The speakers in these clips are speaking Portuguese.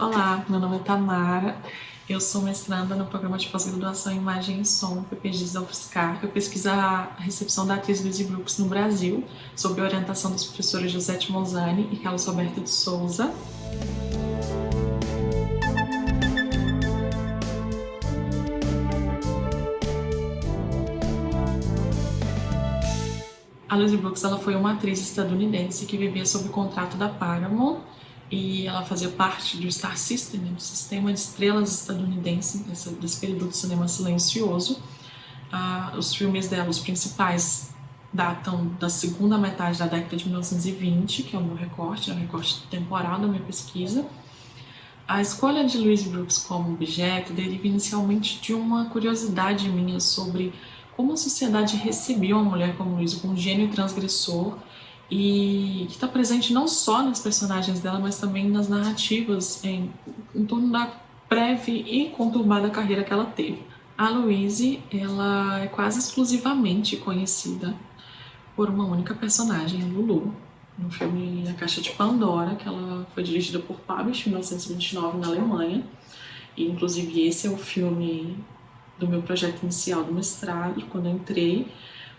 Olá, meu nome é Tamara, eu sou mestranda no programa de pós-graduação em Imagem e Som, PPGs da UFSCar. Eu pesquiso a recepção da atriz Luizy Brooks no Brasil, sob a orientação dos professores Josete Mozani e Carlos Roberto de Souza. A Lucy Brooks ela foi uma atriz estadunidense que vivia sob o contrato da Paramount e ela fazia parte do Star System, né, do sistema de estrelas estadunidense, desse, desse período do cinema silencioso. Ah, os filmes dela, os principais, datam da segunda metade da década de 1920, que é o meu recorte, é o recorte temporal da minha pesquisa. A escolha de Louise Brooks como objeto deriva inicialmente de uma curiosidade minha sobre como a sociedade recebia uma mulher como com um gênio transgressor, e que está presente não só nas personagens dela, mas também nas narrativas em, em torno da breve e conturbada carreira que ela teve. A Louise, ela é quase exclusivamente conhecida por uma única personagem, a Lulu, no filme A Caixa de Pandora, que ela foi dirigida por Pabst em 1929 na Alemanha. E, inclusive, esse é o filme do meu projeto inicial do mestrado, quando eu entrei,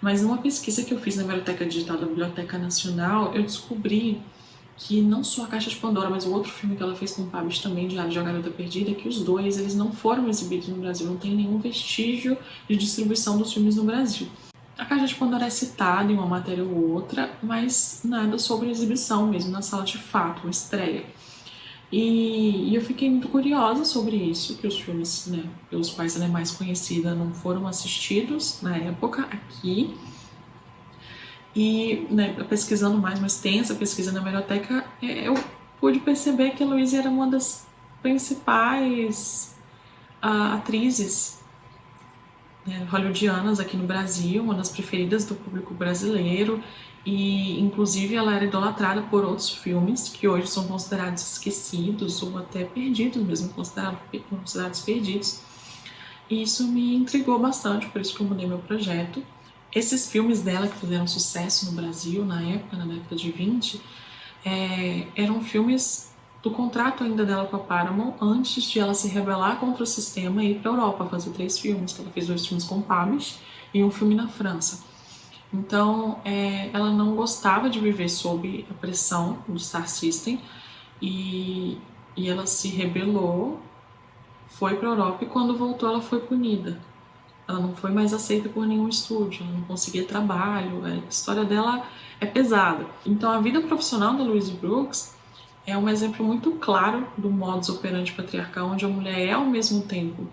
mas numa pesquisa que eu fiz na Biblioteca Digital da Biblioteca Nacional, eu descobri que não só a Caixa de Pandora, mas o outro filme que ela fez com o Pabst também, Diário de uma Garota Perdida, que os dois eles não foram exibidos no Brasil, não tem nenhum vestígio de distribuição dos filmes no Brasil. A Caixa de Pandora é citada em uma matéria ou outra, mas nada sobre exibição mesmo na sala de fato, uma estreia. E, e, eu fiquei muito curiosa sobre isso, que os filmes né, pelos quais ela é mais conhecida não foram assistidos na época aqui. E né, pesquisando mais, uma extensa pesquisa na biblioteca, é, eu pude perceber que a Luísa era uma das principais uh, atrizes hollywoodianas aqui no Brasil, uma das preferidas do público brasileiro e inclusive ela era idolatrada por outros filmes que hoje são considerados esquecidos ou até perdidos mesmo, considerados, considerados perdidos. E isso me intrigou bastante, por isso que eu mudei meu projeto. Esses filmes dela que fizeram sucesso no Brasil na época, na década de 20, é, eram filmes do contrato ainda dela com a Paramount antes de ela se rebelar contra o sistema e ir para a Europa fazer três filmes. Ela fez dois filmes com Pabst e um filme na França. Então, é, ela não gostava de viver sob a pressão do Star System e, e ela se rebelou, foi para a Europa e quando voltou ela foi punida. Ela não foi mais aceita por nenhum estúdio, ela não conseguia trabalho, a história dela é pesada. Então, a vida profissional da Louise Brooks é um exemplo muito claro do modus operandi patriarcal, onde a mulher é ao mesmo tempo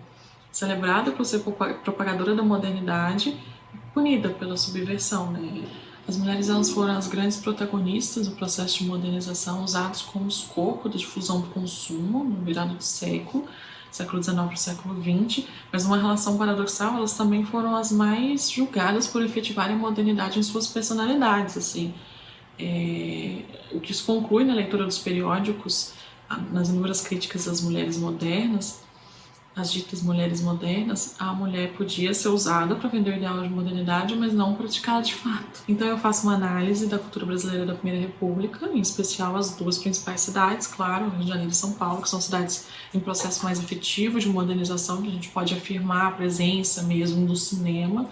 celebrada por ser propagadora da modernidade punida pela subversão. Né? As mulheres elas foram as grandes protagonistas do processo de modernização, usados como escopo da difusão do consumo no virado do século, século XIX para o século XX, mas numa relação paradoxal, elas também foram as mais julgadas por efetivarem a modernidade em suas personalidades. Assim. É, o que isso conclui na leitura dos periódicos, nas inúmeras críticas às mulheres modernas, as ditas mulheres modernas, a mulher podia ser usada para vender o ideal de modernidade, mas não praticada de fato. Então eu faço uma análise da cultura brasileira da Primeira República, em especial as duas principais cidades, claro, Rio de Janeiro e São Paulo, que são cidades em processo mais efetivo de modernização, que a gente pode afirmar a presença mesmo do cinema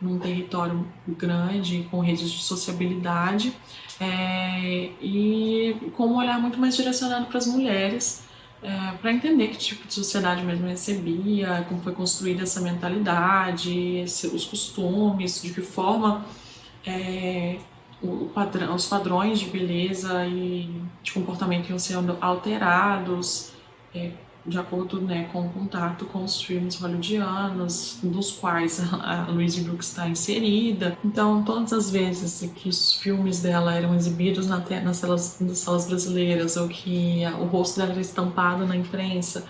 num território grande, com redes de sociabilidade, é, e com um olhar muito mais direcionado para as mulheres, é, para entender que tipo de sociedade mesmo recebia, como foi construída essa mentalidade, esse, os costumes, de que forma é, o padrão, os padrões de beleza e de comportamento iam sendo alterados, é, de acordo né, com o contato com os filmes hollywoodianos, dos quais a, Louise Brooks está inserida. Então, todas as vezes que os filmes dela eram exibidos na nas, salas, nas salas brasileiras ou que o rosto dela era estampado na imprensa,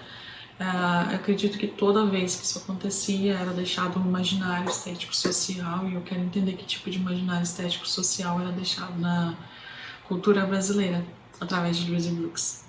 uh, acredito que toda vez que isso acontecia era deixado um imaginário estético social e eu quero entender que tipo de imaginário estético social era deixado na cultura brasileira através de Louise Brooks.